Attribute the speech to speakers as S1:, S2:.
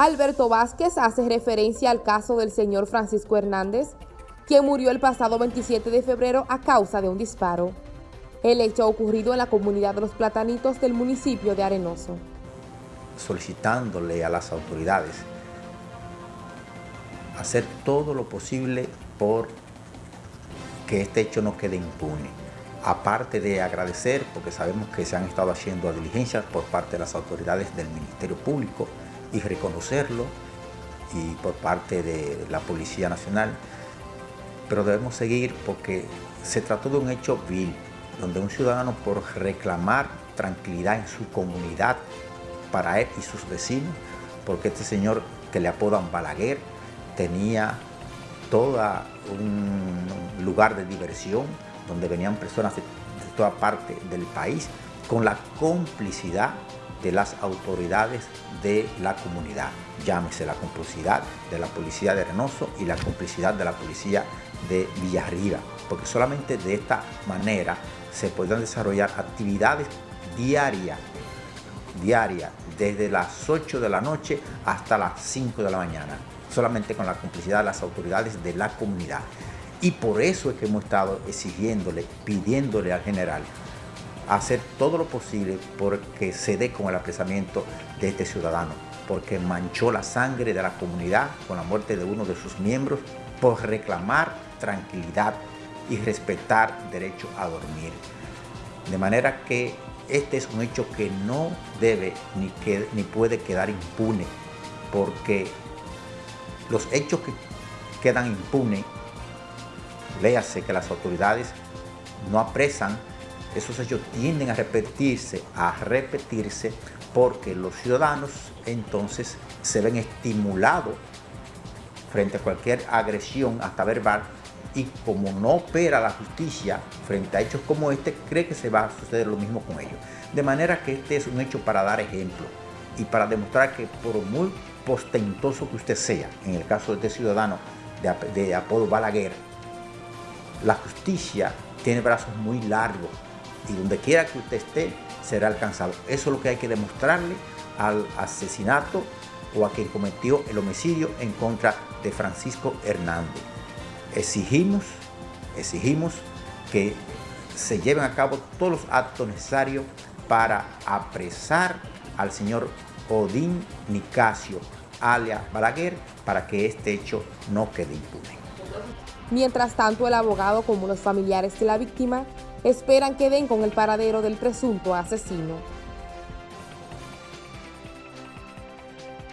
S1: Alberto Vázquez hace referencia al caso del señor Francisco Hernández, quien murió el pasado 27 de febrero a causa de un disparo. El hecho ocurrido en la comunidad de los Platanitos del municipio de Arenoso.
S2: Solicitándole a las autoridades hacer todo lo posible por que este hecho no quede impune. Aparte de agradecer, porque sabemos que se han estado haciendo diligencias por parte de las autoridades del Ministerio Público, y reconocerlo y por parte de la Policía Nacional, pero debemos seguir porque se trató de un hecho vil, donde un ciudadano por reclamar tranquilidad en su comunidad para él y sus vecinos, porque este señor que le apodan Balaguer tenía todo un lugar de diversión donde venían personas de, de toda parte del país con la complicidad de las autoridades de la comunidad. Llámese la complicidad de la policía de Reynoso y la complicidad de la policía de Villarriba, porque solamente de esta manera se pueden desarrollar actividades diarias, diarias, desde las 8 de la noche hasta las 5 de la mañana, solamente con la complicidad de las autoridades de la comunidad. Y por eso es que hemos estado exigiéndole, pidiéndole al general hacer todo lo posible porque se dé con el apresamiento de este ciudadano, porque manchó la sangre de la comunidad con la muerte de uno de sus miembros por reclamar tranquilidad y respetar derecho a dormir. De manera que este es un hecho que no debe ni, que, ni puede quedar impune, porque los hechos que quedan impunes, léase que las autoridades no apresan esos hechos tienden a repetirse, a repetirse, porque los ciudadanos entonces se ven estimulados frente a cualquier agresión, hasta verbal, y como no opera la justicia frente a hechos como este, cree que se va a suceder lo mismo con ellos. De manera que este es un hecho para dar ejemplo y para demostrar que por muy postentoso que usted sea, en el caso de este ciudadano de, de apodo Balaguer, la justicia tiene brazos muy largos y donde quiera que usted esté será alcanzado. Eso es lo que hay que demostrarle al asesinato o a quien cometió el homicidio en contra de Francisco Hernández. Exigimos, exigimos que se lleven a cabo todos los actos necesarios para apresar al señor Odín Nicasio, alias Balaguer, para que este hecho no quede impune.
S1: Mientras tanto, el abogado como los familiares de la víctima esperan que den con el paradero del presunto asesino.